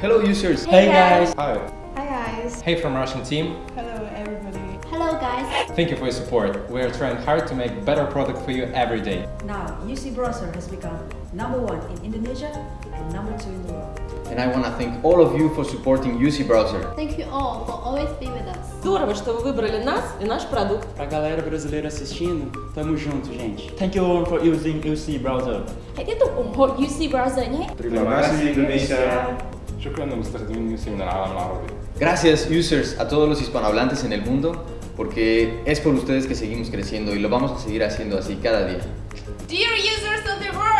Hello users! Hey guys! Hi. Hi guys. Hey from Russian team. Hello everybody. Hello guys! Thank you for your support. We are trying hard to make better product for you every day. Now, UC Browser has become number one in Indonesia and number two in the world. And I want to thank all of you for supporting UC Browser. Thank you all for always being with us. Здорово, что вы выбрали нас и наш продукт. Pra galera brasileira assistindo, tamo junto, gente. Thank you all for using UC Browser. Hãy tiếp tục ủng hộ UC Browser nhé. Terima kasih Indonesia. Gracias, users, a todos los hispanohablantes en el mundo, porque es por ustedes que seguimos creciendo y lo vamos a seguir haciendo así cada día. Dear users of the world.